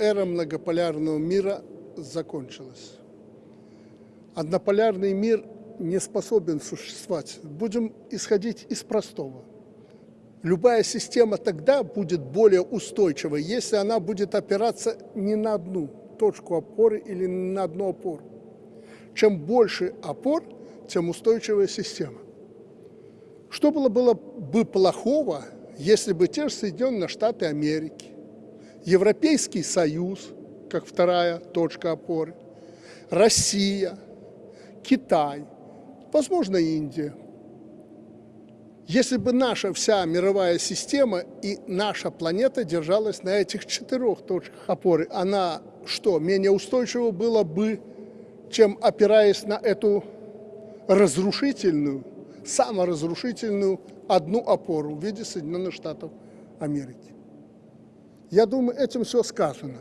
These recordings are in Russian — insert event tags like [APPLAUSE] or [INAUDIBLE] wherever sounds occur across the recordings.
эра многополярного мира закончилась. Однополярный мир не способен существовать. Будем исходить из простого. Любая система тогда будет более устойчивой, если она будет опираться не на одну точку опоры или на одну опору. Чем больше опор, тем устойчивая система. Что было, было бы плохого, если бы те же Соединенные Штаты Америки, Европейский Союз, как вторая точка опоры, Россия, Китай, возможно, Индия. Если бы наша вся мировая система и наша планета держалась на этих четырех точках опоры, она что, менее устойчива была бы, чем опираясь на эту разрушительную, саморазрушительную одну опору в виде Соединенных Штатов Америки. Я думаю, этим все сказано.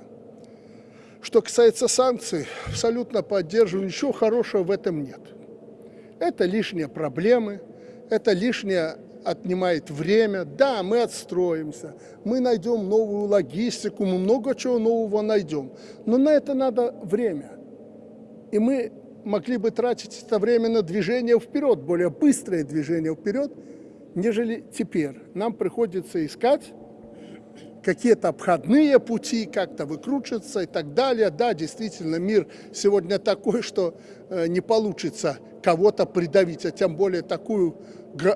Что касается санкций, абсолютно поддерживаю, ничего хорошего в этом нет. Это лишние проблемы, это лишнее отнимает время. Да, мы отстроимся, мы найдем новую логистику, мы много чего нового найдем. Но на это надо время. И мы могли бы тратить это время на движение вперед, более быстрое движение вперед, нежели теперь. Нам приходится искать какие-то обходные пути, как-то выкручиваться и так далее. Да, действительно, мир сегодня такой, что э, не получится кого-то придавить, а тем более такую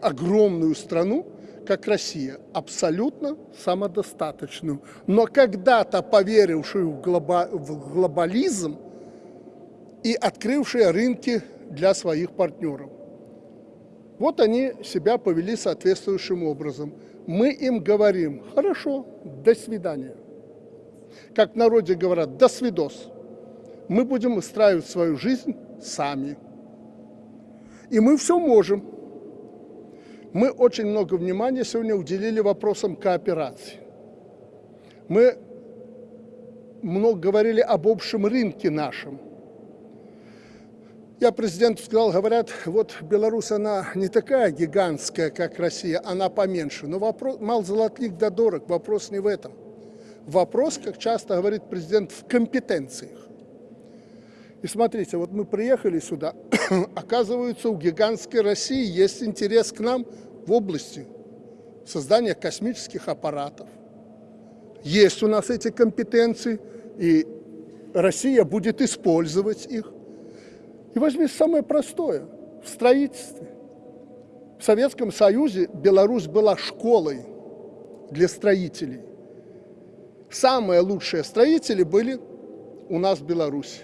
огромную страну, как Россия, абсолютно самодостаточную. Но когда-то поверившую в, глоба в глобализм и открывшие рынки для своих партнеров. Вот они себя повели соответствующим образом мы им говорим, хорошо, до свидания. Как в народе говорят, до свидос. Мы будем устраивать свою жизнь сами. И мы все можем. Мы очень много внимания сегодня уделили вопросам кооперации. Мы много говорили об общем рынке нашем. Я президенту сказал, говорят, вот Беларусь, она не такая гигантская, как Россия, она поменьше. Но вопрос, мал золотник да дорог, вопрос не в этом. Вопрос, как часто говорит президент, в компетенциях. И смотрите, вот мы приехали сюда, [COUGHS] оказывается, у гигантской России есть интерес к нам в области создания космических аппаратов. Есть у нас эти компетенции, и Россия будет использовать их. И возьми самое простое – в строительстве. В Советском Союзе Беларусь была школой для строителей. Самые лучшие строители были у нас в Беларуси.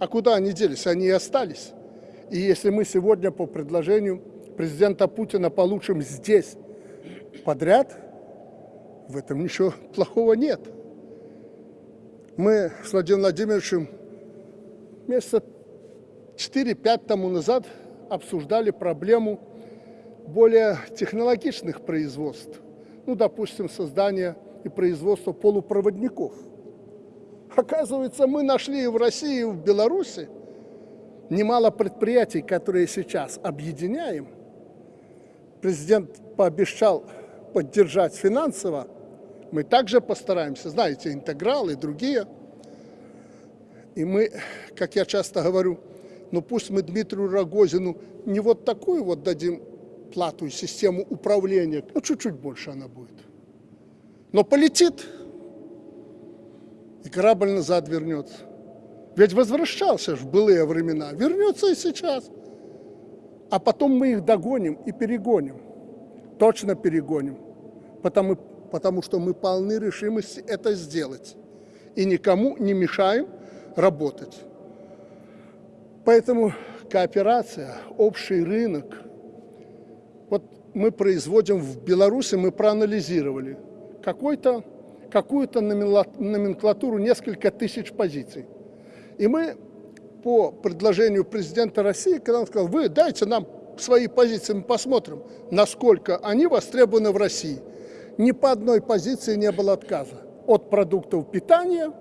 А куда они делись? Они и остались. И если мы сегодня по предложению президента Путина получим здесь подряд, в этом ничего плохого нет. Мы с Владимиром Владимировичем месяца 4-5 тому назад обсуждали проблему более технологичных производств. Ну, допустим, создание и производство полупроводников. Оказывается, мы нашли и в России, и в Беларуси немало предприятий, которые сейчас объединяем. Президент пообещал поддержать финансово. Мы также постараемся, знаете, интеграл и другие. И мы, как я часто говорю, но ну, пусть мы Дмитрию Рогозину не вот такую вот дадим плату и систему управления, ну чуть-чуть больше она будет. Но полетит, и корабль назад вернется. Ведь возвращался в былые времена, вернется и сейчас. А потом мы их догоним и перегоним. Точно перегоним. Потому, потому что мы полны решимости это сделать. И никому не мешаем работать. Поэтому кооперация, общий рынок. Вот мы производим в Беларуси, мы проанализировали какую-то номенклатуру, несколько тысяч позиций. И мы по предложению президента России, когда он сказал, вы дайте нам свои позиции, мы посмотрим, насколько они востребованы в России. Ни по одной позиции не было отказа. От продуктов питания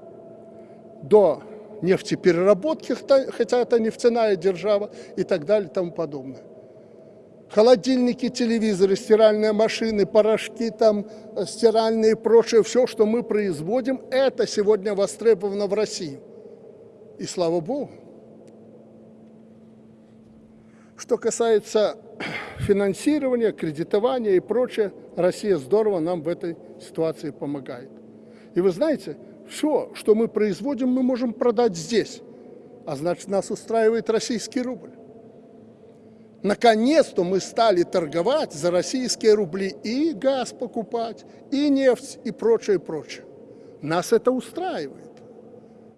до нефтепереработки, хотя это нефтяная держава и так далее и тому подобное. холодильники, телевизоры, стиральные машины, порошки, там, э, стиральные и прочее, все, что мы производим, это сегодня востребовано в России. И слава Богу. Что касается [CLEARS THROAT] финансирования, кредитования и прочее, Россия здорово нам в этой ситуации помогает. И вы знаете, все, что мы производим, мы можем продать здесь. А значит, нас устраивает российский рубль. Наконец-то мы стали торговать за российские рубли и газ покупать, и нефть, и прочее, прочее. Нас это устраивает.